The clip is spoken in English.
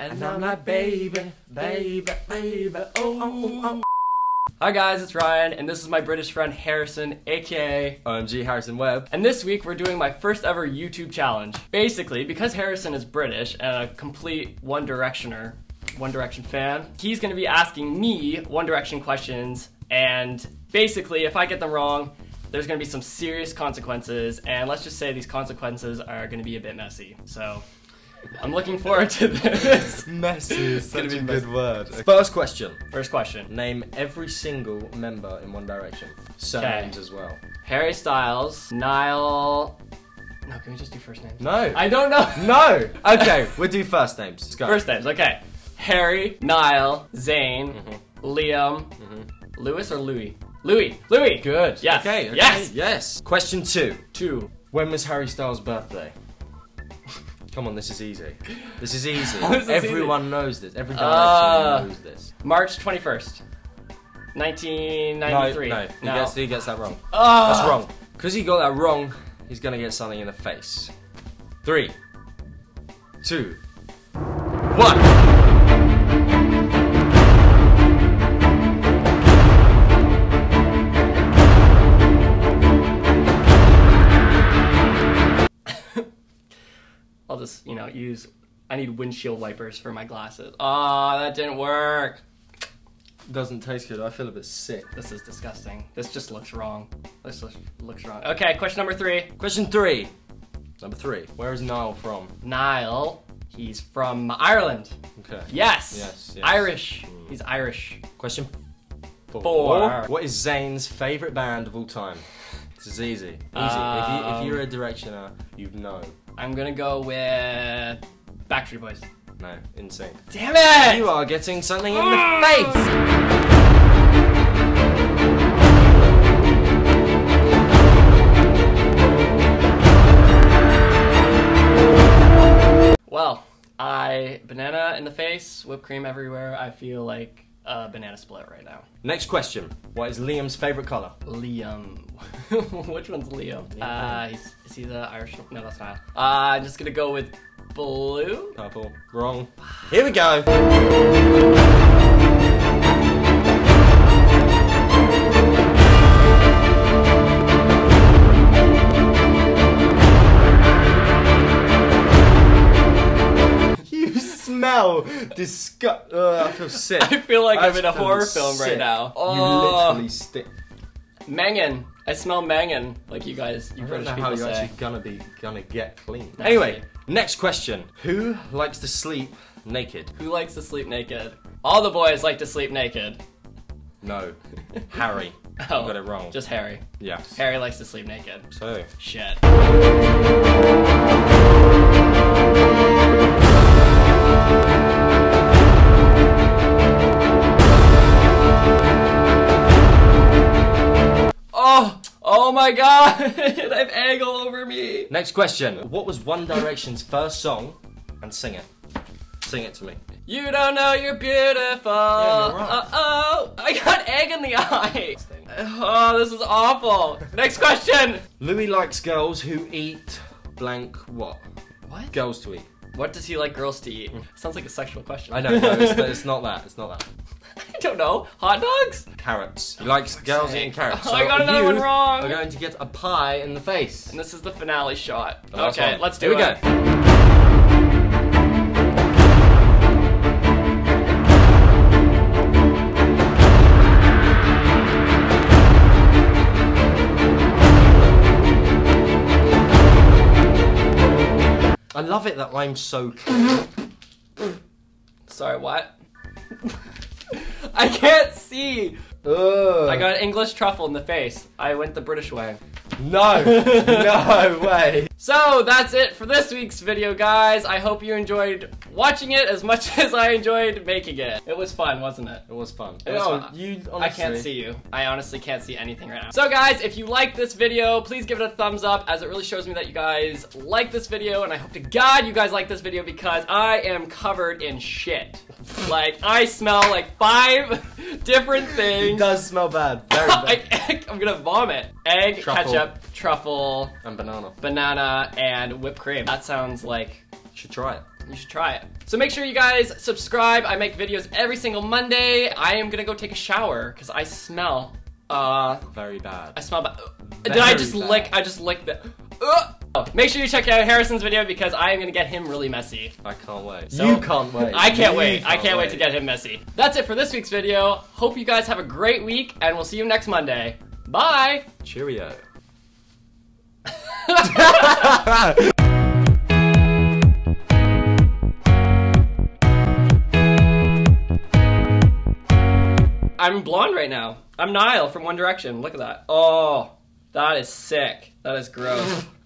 And I'm like, baby, baby, baby, oh, oh, oh. oh. Hi guys, it's Ryan, and this is my British friend Harrison, aka OMG Harrison Webb. And this week we're doing my first ever YouTube challenge. Basically, because Harrison is British and a complete One Directioner, One Direction fan, he's gonna be asking me One Direction questions, and basically, if I get them wrong, there's gonna be some serious consequences, and let's just say these consequences are gonna be a bit messy. So, I'm looking forward to this. Messy is gonna such be a messy. good word. First question. First question. Name every single member in One Direction. Surnames as well. Harry Styles, Niall. No, can we just do first names? No. I don't know. no! Okay, we'll do first names. Let's go. First names, okay. Harry, Niall, Zayn, Mm-hmm. Liam, Lewis or Louis? Louis. Louis. Good. Yes. Okay, okay. Yes. Yes. Question two. Two. When was Harry Styles' birthday? Come on, this is easy. This is easy. This Everyone knows this. Every direction Ah. knows this. March twenty first, 1993. No, no, he gets he gets that wrong. Ah. That's wrong. Because he got that wrong, he's gonna get something in the face. Three, two, one. I'll just you know use. I need windshield wipers for my glasses. Ah, that didn't work. Doesn't taste good. I feel a bit sick. This is disgusting. This just looks wrong. This looks, looks wrong. Okay, question number three. Question three. Number three. Where is Niall from? Niall. He's from Ireland. Okay. Yes. Yes, yes. Irish. He's Irish. Question four. Four. What is Zayn's favorite band of all time? This is easy. Easy. if, you, Um, if you're a directioner, you'd know. I'm gonna go with Backstreet Boys. No, NSYNC. Damn it! You are getting something in the Ah! face. Well, I banana in the face, whipped cream everywhere. I feel like a banana split right now. Next question. What is Liam's favorite color? Liam. Which one's Liam? Uh, he's, is he the Irish? No, that's not. Uh, I'm just gonna go with blue. Purple. Wrong. Here we go. Smell disgust. I feel sick. I feel like I'm in a horror film sick. right now. You Oh. literally stick. Mangan. I smell Mangan, like you guys, you I don't British know people how you're say. actually gonna be gonna get clean. Anyway, next question. Who likes to sleep naked? Who likes to sleep naked? All the boys like to sleep naked. No. Harry. Oh, You got it wrong. Oh, just Harry. yes. Harry likes to sleep naked. So. Shit. Oh! My god! I have egg all over me! Next question. What was One Direction's first song? And sing it. Sing it to me. You don't know you're beautiful. you're right. Uh oh! I got egg in the eye! Oh, this is awful! Next question! Louis likes girls who eat blank what? What? Girls to eat. What does he like girls to eat? Sounds like a sexual question. I know, no, it's, it's not that. It's not that. I don't know. Hot dogs? Carrots. He likes girls eating carrots. Oh, I got another you one wrong. We're going to get a pie in the face. And this is the finale shot. The okay, one. let's do Here it. we go. I love it that I'm so clear. Sorry, what? I can't see. I got English truffle in the face. I went the British way. No, no way. So that's it for this week's video, guys. I hope you enjoyed watching it as much as I enjoyed making it. It was fun, wasn't it? It was fun. It was oh, fun. you I can't see you. I honestly can't see anything right now. So guys, if you like this video, please give it a thumbs up as it really shows me that you guys like this video and I hope to God you guys like this video because I am covered in shit. like, I smell like five different things. It does smell bad. Very bad. I, I'm gonna vomit. Egg, Truffle. ketchup, truffle, and banana. banana, and whipped cream. That sounds like You Should try it. you should try it. So make sure you guys subscribe. I make videos every single Monday. I am gonna go take a shower because I smell. Uh, Very bad. I smell bad. Did I just bad. lick? I just licked the. Ugh. Oh, make sure you check out Harrison's video because I am gonna get him really messy. I can't wait. So- you can't wait. I can't You wait. I can't wait to get him messy. That's it for this week's video. Hope you guys have a great week, and we'll see you next Monday. Bye. Cheerio. I'm blonde right now. I'm Niall from One Direction. Look at that. Oh, that is sick. That is gross.